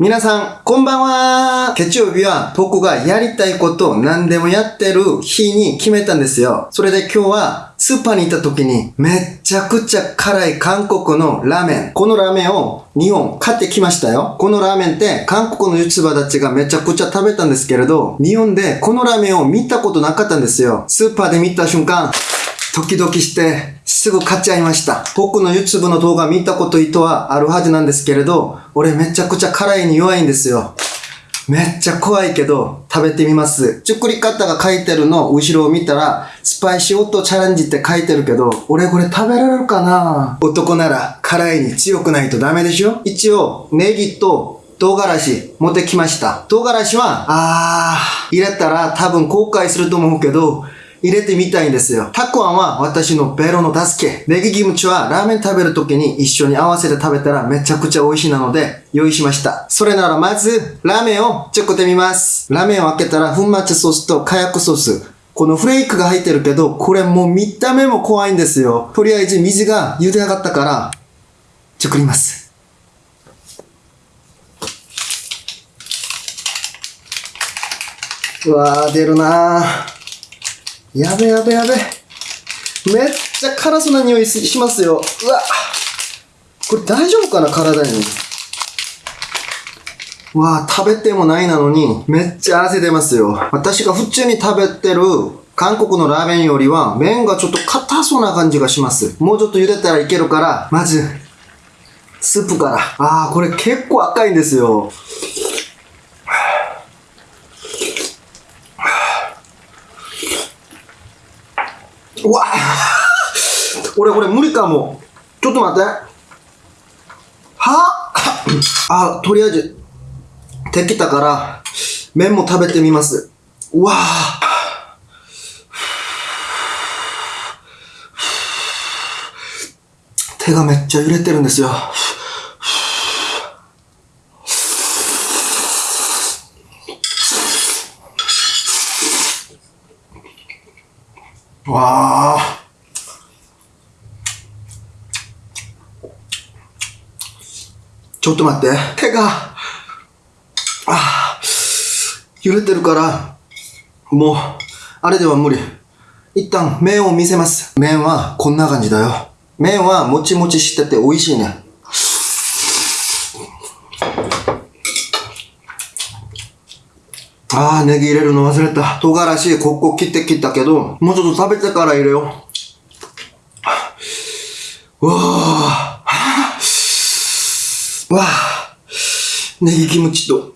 皆さん、こんばんは月曜日は僕がやりたいことを何でもやってる日に決めたんですよ。それで今日はスーパーに行った時にめっちゃくちゃ辛い韓国のラーメン。このラーメンを2本買ってきましたよ。このラーメンって韓国の YouTuber たちがめちゃくちゃ食べたんですけれど、日本でこのラーメンを見たことなかったんですよ。スーパーで見た瞬間、ドキドキしてすぐ買っちゃいました。僕の YouTube の動画見たこと意図はあるはずなんですけれど、俺めちゃくちゃ辛いに弱いんですよ。めっちゃ怖いけど食べてみます。作り方が書いてるの後ろを見たら、スパイシーオットチャレンジって書いてるけど、俺これ食べられるかな？男なら辛いに強くないとダメでしょ？一応、ネギと唐辛子持ってきました。唐辛子は、あー、入れたら多分後悔すると思うけど、入れてみたいんですよ。たくあんは私のベロの助け。ネギキムチはラーメン食べるときに一緒に合わせて食べたらめちゃくちゃ美味しいなので用意しました。それならまず、ラーメンを作ってみます。ラーメンを開けたら粉末ソースと火薬ソース。このフレークが入ってるけど、これもう見た目も怖いんですよ。とりあえず水が茹で上がったから、作ります。うわー、出るなー。やべやべやべ。めっちゃ辛そうな匂いしますよ。うわ。これ大丈夫かな体に。うわあ食べてもないなのに、めっちゃ汗出ますよ。私が普通に食べてる韓国のラーメンよりは、麺がちょっと硬そうな感じがします。もうちょっと茹でたらいけるから、まず、スープから。ああ、これ結構赤いんですよ。うわ俺これ無理かも。ちょっと待って。は？あ、とりあえず、できたから、麺も食べてみます。うわぁ手がめっちゃ揺れてるんですよ。わあ。ちょっと待って。手が、ああ、揺れてるから、もう、あれでは無理。一旦麺を見せます。麺はこんな感じだよ。麺はもちもちしてて美味しいね。ああ、ネギ入れるの忘れた。唐辛子、ここ切って切ったけど、もうちょっと食べてから入れよう。うわあ。わあ。ネギキムチと。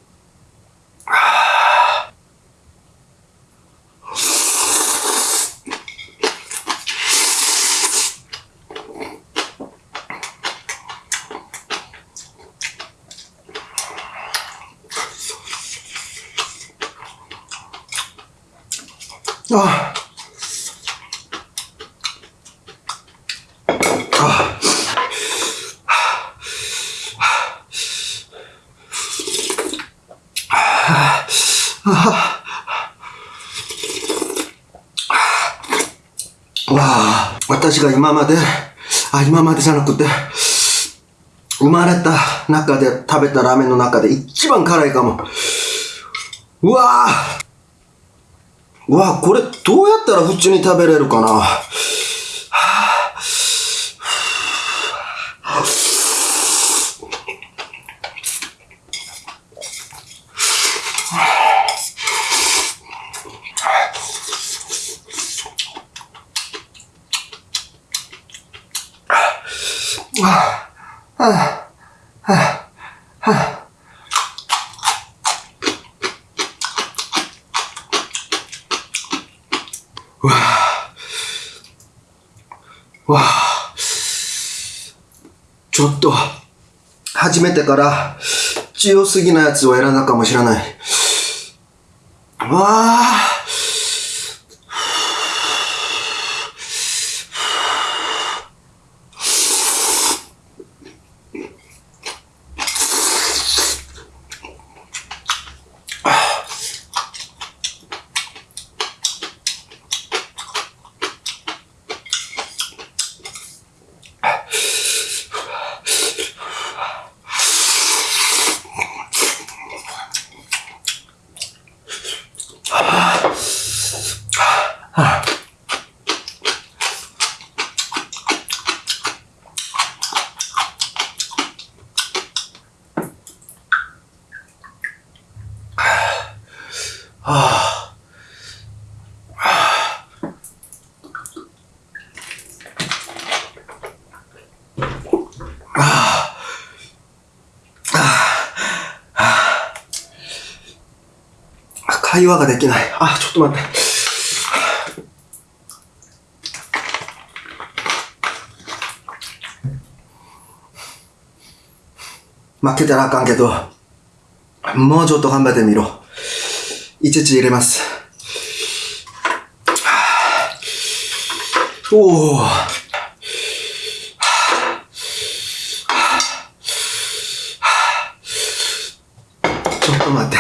ああ。わあ、私が今まで、あ、今までじゃなくて、生まれた中で食べたラーメンの中で一番辛いかも。うわあうわこれどうやったら普通に食べれるかな？わあちょっと、初めてから強すぎなやつを選んだかもしれない。わあああ。ああ会話ができない。あ、ちょっと待って。負けたらあかんけど、もうちょっと頑張ってみろ。いちいち入れます。おお。ちょっと待って。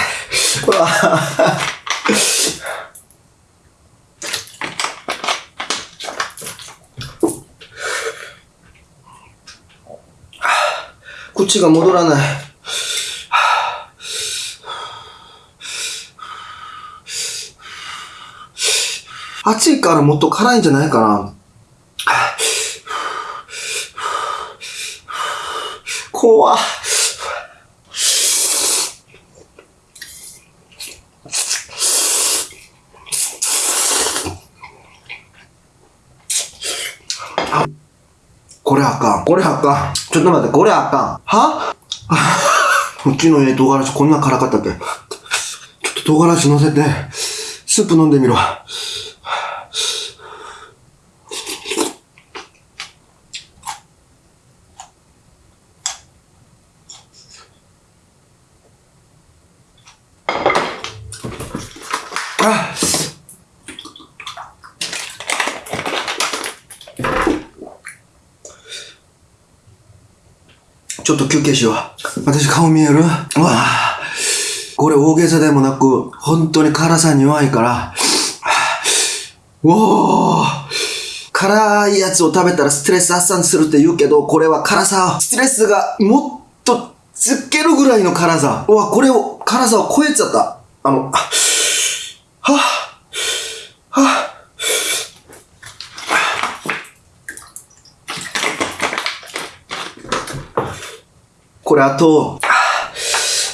うわ口が戻らない。暑いからもっと辛いんじゃないかな。怖っこれあかん。これあかん。ちょっと待って、これあかん。は？うちのええ唐辛子こんな辛かったっけちょっと唐辛子乗せて、スープ飲んでみろ。あちょっと休憩しよう。私顔見える？うわあ。これ大げさでもなく、本当に辛さに弱いから、おー辛いやつを食べたらストレス発散するって言うけど、これは辛さ、ストレスがもっとつけるぐらいの辛さ。うわ、これを、辛さを超えちゃった。あの、はぁ、はぁ、これあと、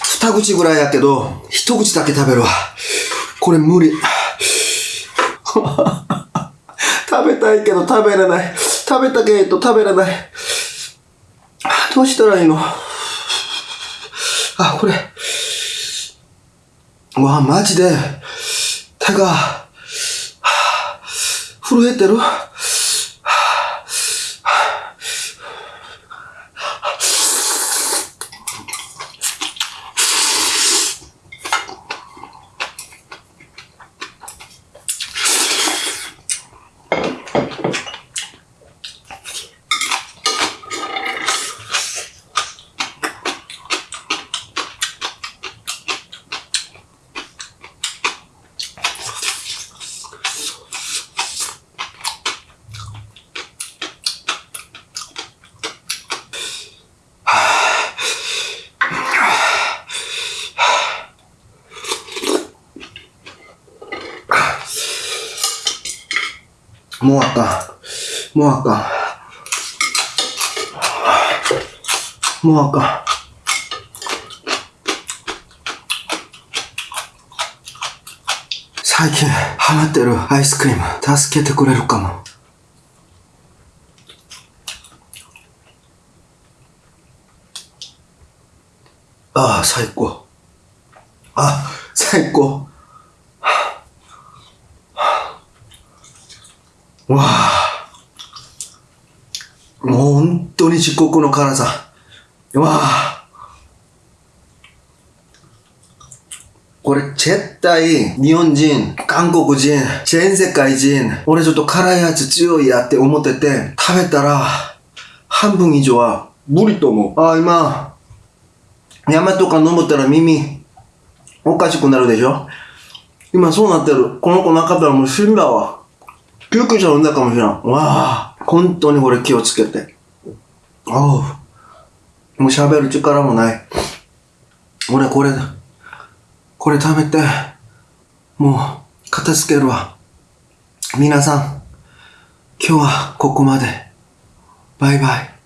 二口ぐらいやけど、一口だけ食べるわ。これ無理。食べたいけど食べれない。食べたけど食べれない。どうしたらいいの？あ、これ。うわ、マジで、手が、震えてるもうあかん。もうあかん。もうあかん。最近ハマってるアイスクリーム助けてくれるかも。ああ、最高。あ、最高。わあ。もう本当に至極の辛さ。わあ。これ絶対日本人、韓国人、全世界人、俺ちょっと辛いやつ強いやって思ってて、食べたら半分以上は無理と思う。ああ、今、山とか飲ったら耳おかしくなるでしょ？今そうなってる。この子なかったらもう死んだわ。救急車呼んだかもしれん。わあ、本当にこれ気をつけて。おう。もう喋る力もない。俺これ、これ食べて、もう片付けるわ。皆さん、今日はここまで。バイバイ。